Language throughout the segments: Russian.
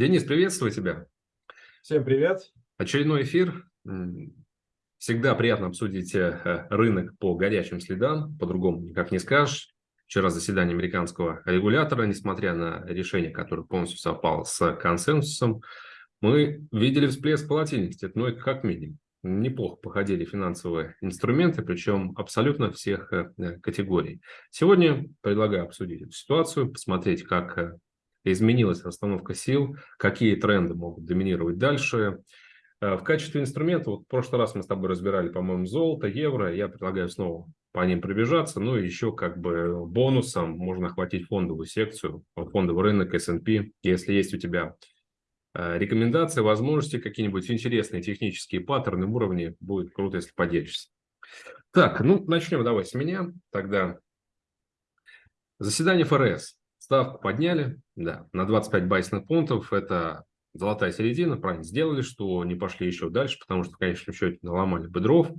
Денис, приветствую тебя. Всем привет. Очередной эфир. Всегда приятно обсудить э, рынок по горячим следам, по-другому никак не скажешь. Вчера заседание американского регулятора, несмотря на решение, которое полностью совпало с консенсусом, мы видели всплеск волатильности, ну это как минимум. Неплохо походили финансовые инструменты, причем абсолютно всех э, категорий. Сегодня предлагаю обсудить эту ситуацию, посмотреть, как э, изменилась расстановка сил, какие тренды могут доминировать дальше. Э, в качестве инструмента, вот в прошлый раз мы с тобой разбирали, по-моему, золото, евро, я предлагаю снова по ним пробежаться, ну и еще как бы бонусом можно охватить фондовую секцию, фондовый рынок, S&P, если есть у тебя э, рекомендации, возможности, какие-нибудь интересные технические паттерны в уровне, будет круто, если поделишься. Так, ну начнем давай с меня тогда. Заседание ФРС. Ставку подняли, да, на 25 байсных пунктов. Это золотая середина, правильно сделали, что не пошли еще дальше, потому что в конечном счете наломали бы дров.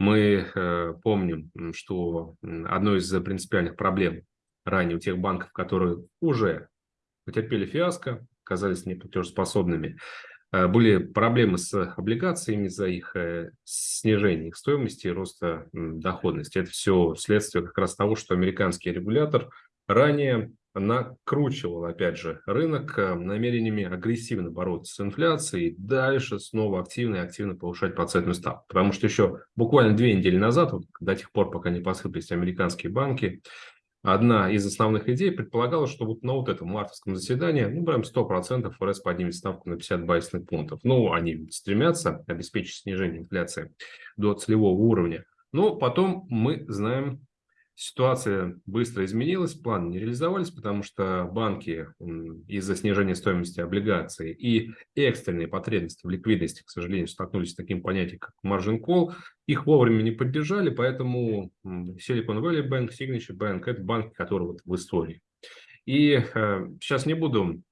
Мы э, помним, что одной из принципиальных проблем ранее у тех банков, которые уже потерпели фиаско, оказались неплатежеспособными, э, были проблемы с облигациями из-за их э, снижения их стоимости и роста доходности. Это все следствие как раз того, что американский регулятор ранее накручивал, опять же, рынок э, намерениями агрессивно бороться с инфляцией и дальше снова активно и активно повышать процентную ставку. Потому что еще буквально две недели назад, вот, до тех пор, пока не посыпались американские банки, одна из основных идей предполагала, что вот на вот этом мартовском заседании, ну, прям 100% ФРС поднимет ставку на 50 байсных пунктов. Ну, они стремятся обеспечить снижение инфляции до целевого уровня. Но потом мы знаем Ситуация быстро изменилась, планы не реализовались, потому что банки из-за снижения стоимости облигаций и экстренные потребности в ликвидности, к сожалению, столкнулись с таким понятием, как margin call. Их вовремя не поддержали, поэтому Silicon Valley Bank, Signature Bank – это банки, которые вот в истории. И э, сейчас не буду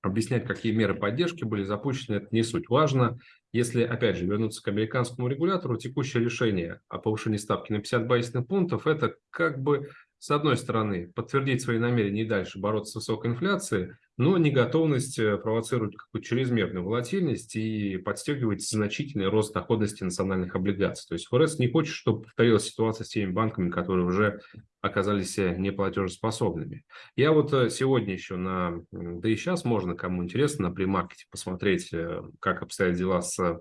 объяснять, какие меры поддержки были запущены, это не суть. Важно, если, опять же, вернуться к американскому регулятору, текущее решение о повышении ставки на 50 базисных пунктов – это как бы с одной стороны, подтвердить свои намерения и дальше бороться с высокой инфляцией, но не готовность э, провоцировать какую-то чрезмерную волатильность и подстегивать значительный рост доходности национальных облигаций. То есть ФРС не хочет, чтобы повторилась ситуация с теми банками, которые уже оказались э, неплатежеспособными. Я вот э, сегодня еще на, да и сейчас можно, кому интересно, на премаркете посмотреть, как обстоят дела с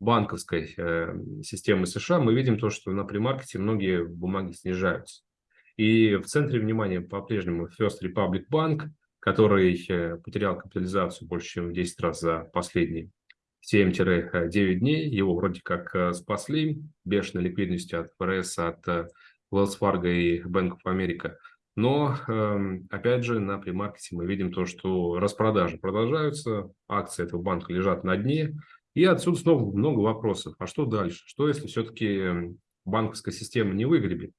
банковской системой США, мы видим то, что на премаркете многие бумаги снижаются. И в центре внимания по-прежнему First Republic Bank, который э, потерял капитализацию больше, чем в 10 раз за последние 7-9 дней. Его вроде как э, спасли бешеной ликвидностью от ФРС, от э, Wells Fargo и Bank of America. Но, эм, опять же, на премаркете мы видим то, что распродажи продолжаются, акции этого банка лежат на дне, и отсюда снова много вопросов. А что дальше? Что, если все-таки эм, банковская система не выгребет?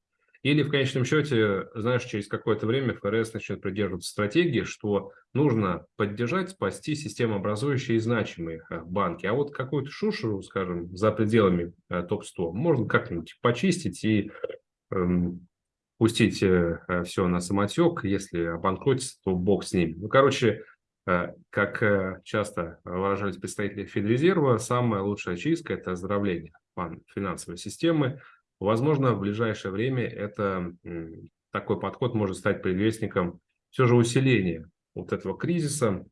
Или в конечном счете, знаешь, через какое-то время ФРС начнет придерживаться стратегии, что нужно поддержать, спасти системообразующие и значимые э, банки. А вот какую-то шушеру, скажем, за пределами э, топ-100 можно как-нибудь почистить и эм, пустить э, все на самотек. Если обанкротится, то бог с ним. Ну, короче, э, как часто выражались представители Федрезерва, самая лучшая чистка – это оздоровление финансовой системы, Возможно, в ближайшее время это, такой подход может стать предвестником все же усиления вот этого кризиса,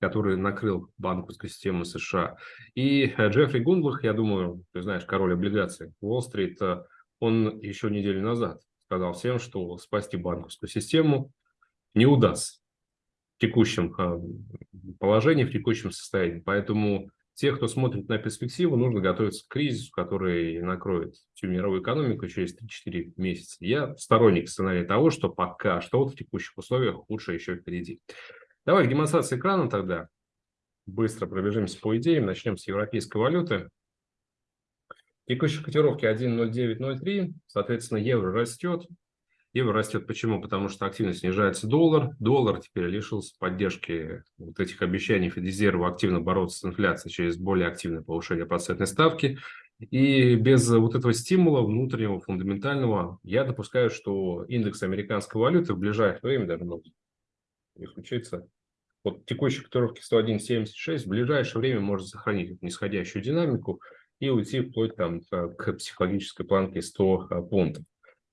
который накрыл банковскую систему США. И э, Джеффри Гундлах, я думаю, ты знаешь, король облигаций Уолл-стрит, он еще неделю назад сказал всем, что спасти банковскую систему не удастся в текущем э, положении, в текущем состоянии. Поэтому тех, кто смотрит на перспективу, нужно готовиться к кризису, который накроет всю мировую экономику через 3-4 месяца. Я сторонник сценария того, что пока что вот в текущих условиях лучше еще впереди. Давай к демонстрации экрана тогда. Быстро пробежимся по идеям. Начнем с европейской валюты. Текущие котировки 1.0903, соответственно, евро растет. Евро растет почему? Потому что активно снижается доллар. Доллар теперь лишился поддержки вот этих обещаний Федрезерва активно бороться с инфляцией через более активное повышение процентной ставки. И без вот этого стимула внутреннего, фундаментального, я допускаю, что индекс американской валюты в ближайшее время даже может не случится, вот текущей котировки 101.76 в ближайшее время может сохранить нисходящую динамику и уйти вплоть там, к психологической планке 100 пунктов.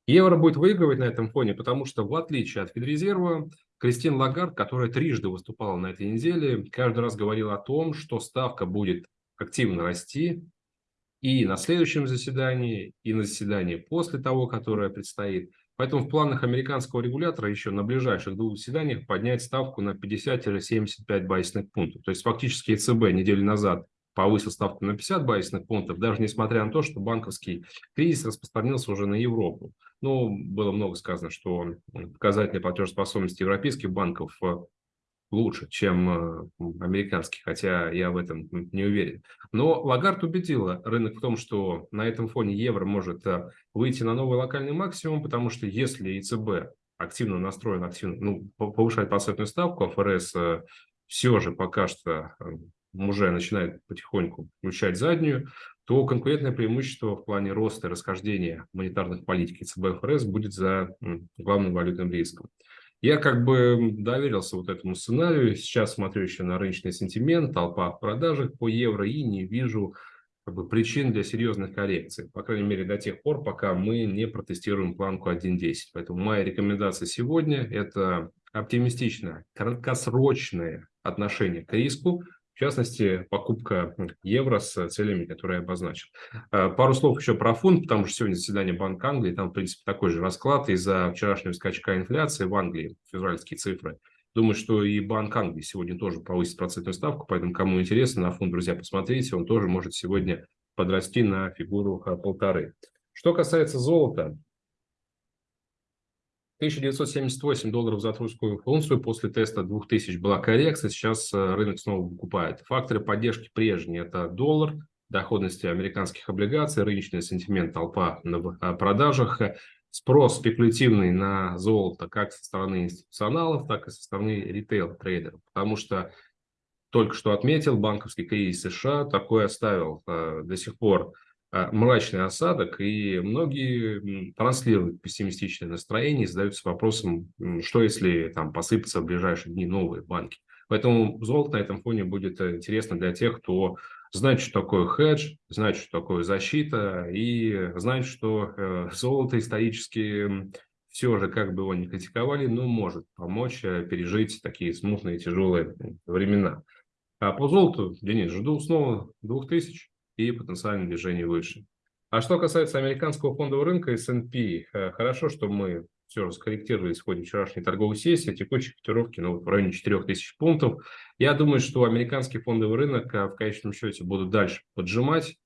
Евро будет выигрывать на этом фоне, потому что в отличие от Федрезерва, Кристин Лагард, которая трижды выступала на этой неделе, каждый раз говорила о том, что ставка будет активно расти и на следующем заседании, и на заседании после того, которое предстоит. Поэтому в планах американского регулятора еще на ближайших двух заседаниях поднять ставку на 50-75 байсных пунктов. То есть фактически ЕЦБ неделю назад повысил ставку на 50 байсных пунктов, даже несмотря на то, что банковский кризис распространился уже на Европу. Ну, было много сказано, что показатели платежеспособности европейских банков э, лучше, чем э, американский, хотя я в этом не уверен. Но Лагард убедила рынок в том, что на этом фоне евро может э, выйти на новый локальный максимум, потому что если ЕЦБ активно настроен, активно ну, повышает процентную ставку, а ФРС все же пока что уже начинает потихоньку включать заднюю, то конкурентное преимущество в плане роста и расхождения монетарных политик ЦБ ФРС будет за главным валютным риском. Я как бы доверился вот этому сценарию. Сейчас смотрю еще на рыночный сентимент, толпа в продажах по евро и не вижу как бы, причин для серьезных коррекций. По крайней мере, до тех пор, пока мы не протестируем планку 1.10. Поэтому моя рекомендация сегодня – это оптимистичное, краткосрочное отношение к риску, в частности, покупка евро с целями, которые я обозначил. А, пару слов еще про фунт, потому что сегодня заседание Банка Англии, там, в принципе, такой же расклад из-за вчерашнего скачка инфляции в Англии, февральские цифры. Думаю, что и Банк Англии сегодня тоже повысит процентную ставку, поэтому, кому интересно, на фунт, друзья, посмотрите, он тоже может сегодня подрасти на фигуру а, полторы. Что касается золота, 1978 долларов за трусскую унцию, после теста 2000 была коррекция, сейчас э, рынок снова выкупает. Факторы поддержки прежние – это доллар, доходности американских облигаций, рыночный сентимент толпа на э, продажах, спрос спекулятивный на золото как со стороны институционалов, так и со стороны ритейл-трейдеров. Потому что только что отметил банковский кризис США, такой оставил э, до сих пор мрачный осадок, и многие транслируют пессимистичное настроение и задаются вопросом, что если там посыпятся в ближайшие дни новые банки. Поэтому золото на этом фоне будет э, интересно для тех, кто знает, что такое хедж, знает, что такое защита, и знает, что э, золото исторически все же, как бы его ни критиковали, но может помочь э, пережить такие смутные тяжелые времена. А по золоту, Денис, жду снова 2000 и потенциальное движение выше. А что касается американского фондового рынка S&P, э, хорошо, что мы все скорректировались в ходе вчерашней торговой сессии, текущей котировки ну, в районе 4000 пунктов. Я думаю, что американский фондовый рынок э, в конечном счете будут дальше поджимать.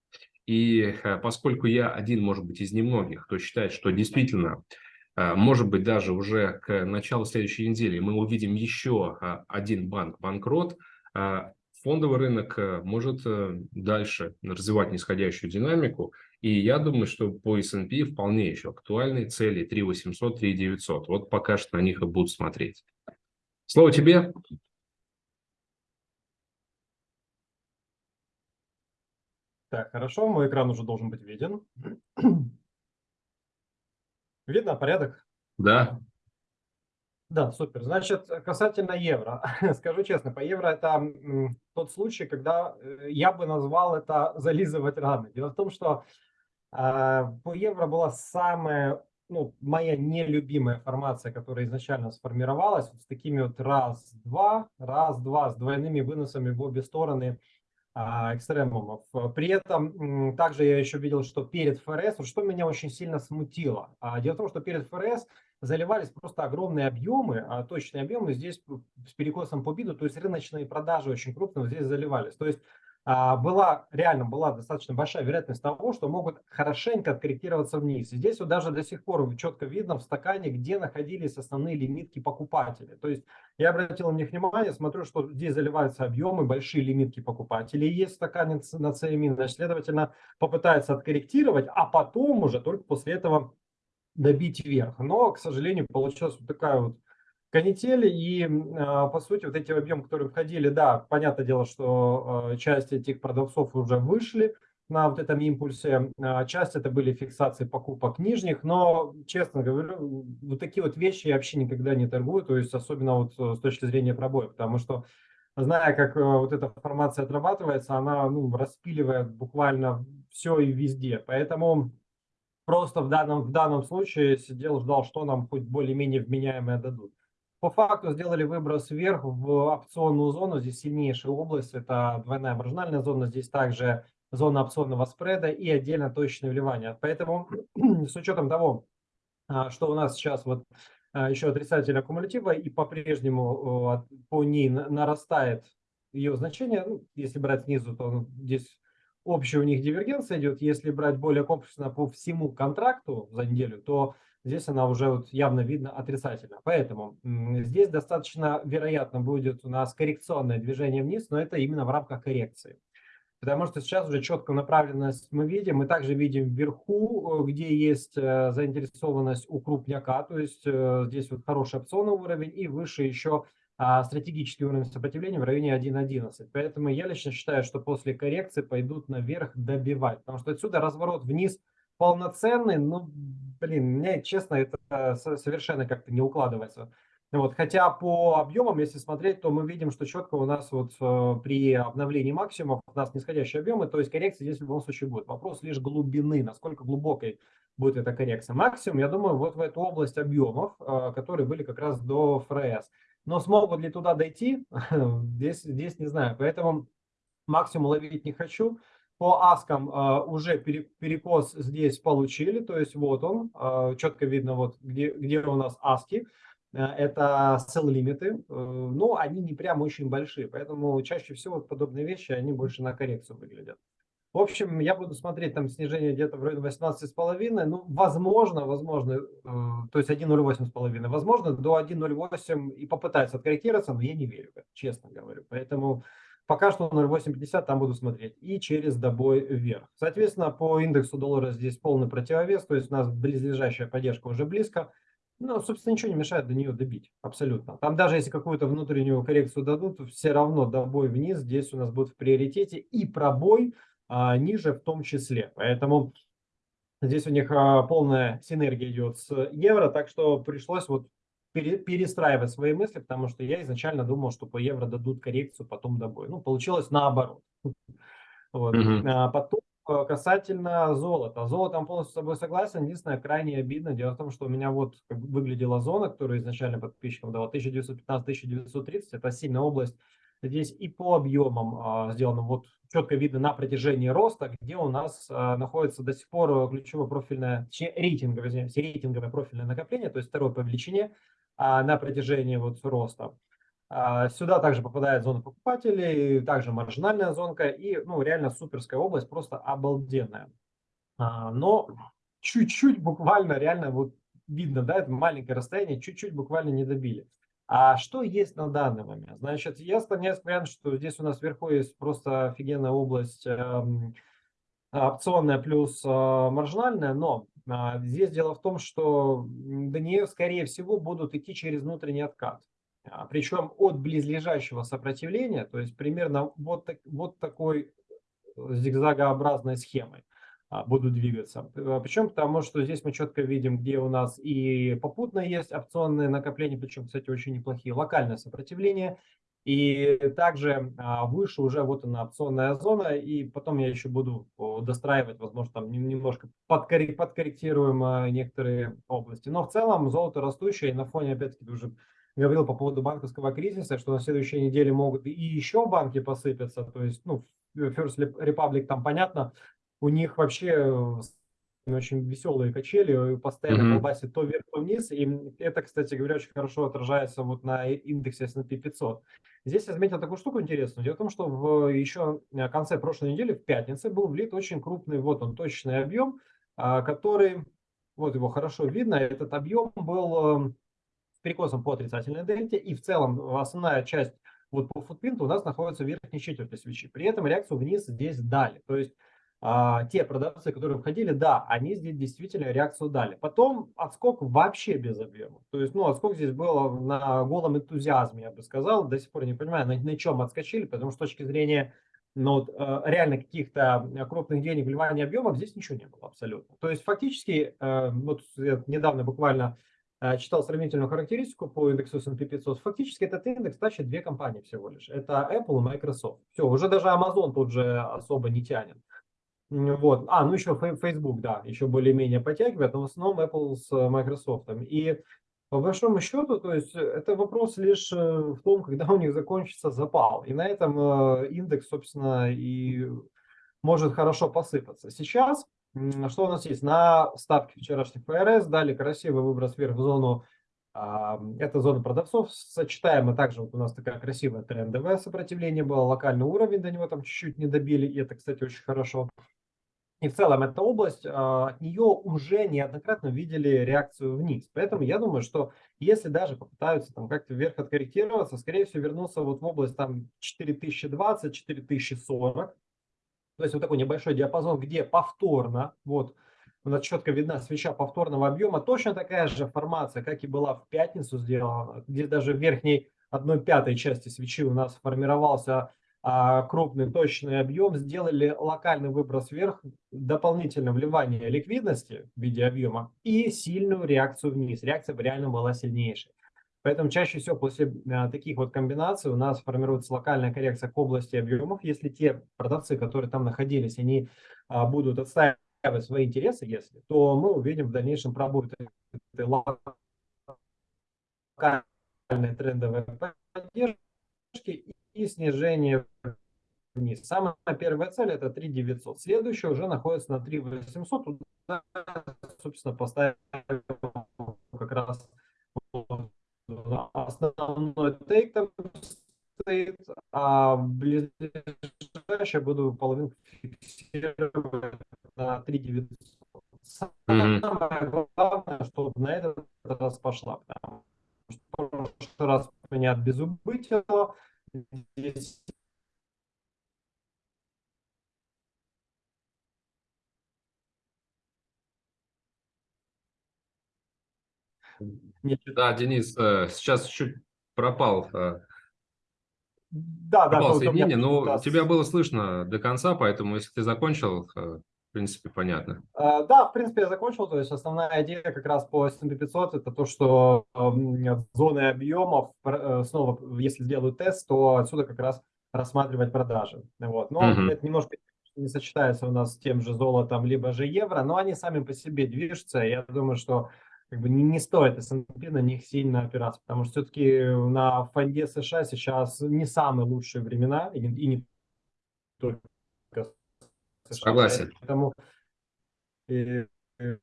И э, поскольку я один, может быть, из немногих, кто считает, что действительно, может быть, даже уже к началу следующей недели мы увидим еще один банк банкрот, фондовый рынок э, может э, дальше развивать нисходящую динамику. И я думаю, что по S&P вполне еще актуальны цели 3800, 3900. Вот пока что на них и будут смотреть. Слово тебе. Так, хорошо, мой экран уже должен быть виден. Видно порядок? Да. Да, супер. Значит, касательно евро. Скажу честно, по евро это тот случай, когда э, я бы назвал это зализывать раны. Дело в том, что э, по евро была самая, ну, моя нелюбимая формация, которая изначально сформировалась, вот с такими вот раз-два, раз-два, с двойными выносами в обе стороны э, экстремумов. При этом также я еще видел, что перед ФРС, что меня очень сильно смутило. А, дело в том, что перед ФРС заливались просто огромные объемы, а точные объемы здесь с перекосом по биду, то есть рыночные продажи очень крупные здесь заливались. То есть а, была, реально была достаточно большая вероятность того, что могут хорошенько откорректироваться вниз. Здесь вот даже до сих пор четко видно в стакане, где находились основные лимитки покупателей. То есть я обратил на них внимание, смотрю, что здесь заливаются объемы, большие лимитки покупателей есть в стакане на CME, значит, следовательно, попытается откорректировать, а потом уже только после этого добить вверх. Но, к сожалению, получилась вот такая вот канитель. И, а, по сути, вот эти объемы, которые входили, да, понятное дело, что а, часть этих продавцов уже вышли на вот этом импульсе. А, часть это были фиксации покупок нижних, но, честно говорю, вот такие вот вещи я вообще никогда не торгую, то есть особенно вот э, с точки зрения пробоя, потому что зная, как э, вот эта формация отрабатывается, она ну, распиливает буквально все и везде. Поэтому просто в данном, в данном случае сидел, ждал, что нам хоть более-менее вменяемое дадут. По факту сделали выброс вверх в опционную зону. Здесь сильнейшая область, это двойная маржинальная зона. Здесь также зона опционного спреда и отдельно точечное вливание. Поэтому с учетом того, а, что у нас сейчас вот а, еще отрицательная кумулятива и по-прежнему по ней нарастает ее значение, ну, если брать снизу, то здесь общая у них дивергенция идет. Если брать более комплексно по всему контракту за неделю, то здесь она уже вот явно видно отрицательно. Поэтому здесь достаточно вероятно будет у нас коррекционное движение вниз, но это именно в рамках коррекции. Потому что сейчас уже четкую направленность мы видим. Мы также видим вверху, э, где есть э, заинтересованность у крупняка, то есть э, здесь вот хороший опционный уровень и выше еще а, стратегический уровень сопротивления в районе 1.11. Поэтому я лично считаю, что после коррекции пойдут наверх добивать, потому что отсюда разворот вниз полноценный, ну, блин, мне, честно, это совершенно как-то не укладывается. Вот, хотя по объемам, если смотреть, то мы видим, что четко у нас вот э, при обновлении максимумов у нас нисходящие объемы, то есть коррекция здесь в любом случае будет. Вопрос лишь глубины, насколько глубокой будет эта коррекция. Максимум, я думаю, вот в эту область объемов, э, которые были как раз до ФРС. Но смогут ли туда дойти, здесь, здесь не знаю. Поэтому максимум ловить не хочу. По аскам э, уже перекос здесь получили, то есть вот он, э, четко видно, вот где, где у нас аски. Э, это sell лимиты, э, но они не прям очень большие, поэтому чаще всего подобные вещи, они больше на коррекцию выглядят. В общем, я буду смотреть там снижение где-то в районе 18,5, ну, возможно, возможно, э, то есть 1,08,5, возможно, до 1,08 и попытается откорректироваться, но я не верю, честно говорю. Поэтому пока что 0,850 там буду смотреть и через добой вверх. Соответственно, по индексу доллара здесь полный противовес, то есть у нас близлежащая поддержка уже близко, ну, собственно, ничего не мешает до нее добить, абсолютно. Там даже если какую-то внутреннюю коррекцию дадут, все равно добой вниз здесь у нас будет в приоритете и пробой ниже в том числе. Поэтому здесь у них а, полная синергия идет с евро, так что пришлось вот пере, перестраивать свои мысли, потому что я изначально думал, что по евро дадут коррекцию, потом добой. Ну, получилось наоборот. Вот. Mm -hmm. а потом Э, касательно золота. Золотом полностью с тобой согласен. Единственное, крайне обидно. Дело в том, что у меня вот выглядела зона, которую изначально подписчикам дала 1915-1930. Это сильная область. Здесь и по объемам а, сделано вот четко видно на протяжении роста, где у нас а, находится до сих пор ключевое профильное, точнее рейтинговое, извиняюсь, рейтинговое профильное накопление, то есть второе по величине а, на протяжении вот роста. Сюда также попадает зона покупателей, также маржинальная зонка и ну, реально суперская область, просто обалденная. Но чуть-чуть буквально реально вот видно, да, это маленькое расстояние, чуть-чуть буквально не добили. А что есть на данный момент? Значит, я склоняюсь к варианту, что здесь у нас вверху есть просто офигенная область э, опционная плюс э, маржинальная, но э, здесь дело в том, что до нее, скорее всего, будут идти через внутренний откат. А, причем от близлежащего сопротивления, то есть примерно вот, так, вот такой э, зигзагообразной схемой а, будут двигаться. А, причем потому, что здесь мы четко видим, где у нас и попутно есть опционные накопления, причем, кстати, очень неплохие, локальное сопротивление, и также выше уже вот она опционная зона, и потом я еще буду достраивать, возможно, там немножко подкорректируем некоторые области. Но в целом золото растущее, и на фоне, опять-таки, уже говорил по поводу банковского кризиса, что на следующей неделе могут и еще банки посыпаться. То есть, ну, First Republic там понятно, у них вообще э, очень веселые качели, постоянно mm-hmm. колбасит то вверх, то вниз. И это, кстати говоря, очень хорошо отражается вот на индексе S&P 500. Здесь я заметил такую штуку интересную. Дело в том, что в еще э, конце прошлой недели, в пятницу, был влит очень крупный, вот он, точечный объем, а, который, вот его хорошо видно, этот объем был эм, перекосом по отрицательной дельте, и в целом основная часть вот по футпринту у нас находится в верхней четверти свечи. При этом реакцию вниз здесь дали. То есть а, те продавцы, которые входили, да, они здесь действительно реакцию дали. Потом отскок вообще без объема. То есть, ну, отскок здесь был на голом энтузиазме, я бы сказал. До сих пор не понимаю, на, на чем отскочили, потому что с точки зрения но вот, э, реально каких-то крупных денег, вливания объемов здесь ничего не было абсолютно. То есть фактически, э, вот я недавно буквально э, читал сравнительную характеристику по индексу S&P 500, фактически этот индекс тащит две компании всего лишь. Это Apple и Microsoft. Все, уже даже Amazon тут же особо не тянет. Вот. А, ну еще Facebook, да, еще более-менее подтягивает, но в основном Apple с Microsoft. И по большому счету, то есть это вопрос лишь э, в том, когда у них закончится запал. И на этом э, индекс, собственно, и может хорошо посыпаться. Сейчас, что у нас есть? На ставке вчерашних ФРС дали красивый выброс вверх в зону, а, это зона продавцов, сочетаемо также вот у нас такая красивая трендовое сопротивление было, локальный уровень до него там чуть-чуть не добили, и это, кстати, очень хорошо. И в целом эта область, а, от нее уже неоднократно видели реакцию вниз. Поэтому я думаю, что если даже попытаются там как-то вверх откорректироваться, скорее всего вернуться вот в область там 4020-4040. То есть вот такой небольшой диапазон, где повторно, вот у нас четко видна свеча повторного объема, точно такая же формация, как и была в пятницу сделана, где даже в верхней одной пятой части свечи у нас формировался а, крупный точный объем, сделали локальный выброс вверх, дополнительное вливание ликвидности в виде объема и сильную реакцию вниз. Реакция реально была сильнейшей. Поэтому чаще всего после а, таких вот комбинаций у нас формируется локальная коррекция к области объемов. Если те продавцы, которые там находились, они а, будут отстаивать свои интересы, если, то мы увидим в дальнейшем пробой этой локальной трендовой поддержки и снижение вниз. Самая первая цель это 3900. Следующая уже находится на 3800. Туда, собственно, поставим как раз основной тейк там стоит, а ближайшее буду половину фиксировать на 3900. Самое mm-hmm. главное, чтобы на этот раз пошла. Потому что в прошлый раз меня безубытило, здесь Да, Денис, э, сейчас чуть пропал, э, да, пропал да, соединение, но да. тебя было слышно до конца, поэтому если ты закончил, э, в принципе, понятно. Да, в принципе, я закончил. То есть основная идея как раз по S&P 500 это то, что зоны объемов, снова, если сделают тест, то отсюда как раз рассматривать продажи. Вот. Но угу. это немножко не сочетается у нас с тем же золотом, либо же евро, но они сами по себе движутся. Я думаю, что как бы не, не стоит S&P на них сильно опираться, потому что все-таки на фонде США сейчас не самые лучшие времена, и, и не только. Согласен. Поэтому и, и,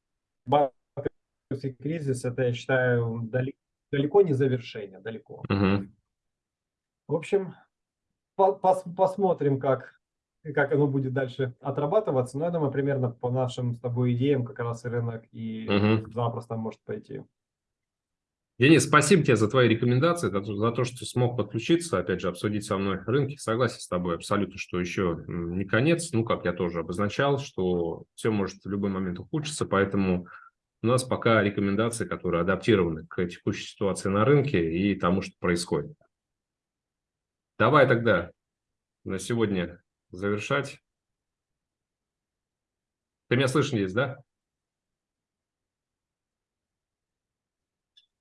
кризис, это, я считаю, далеко, далеко не завершение, далеко. Угу. В общем, по, пос, посмотрим, как как оно будет дальше отрабатываться. Но я думаю, примерно по нашим с тобой идеям как раз рынок и угу. запросто может пойти. Денис, спасибо тебе за твои рекомендации, за то, что смог подключиться, опять же, обсудить со мной рынки. Согласен с тобой абсолютно, что еще не конец. Ну, как я тоже обозначал, что все может в любой момент ухудшиться, поэтому у нас пока рекомендации, которые адаптированы к текущей ситуации на рынке и тому, что происходит. Давай тогда на сегодня завершать. Ты меня слышишь здесь, да?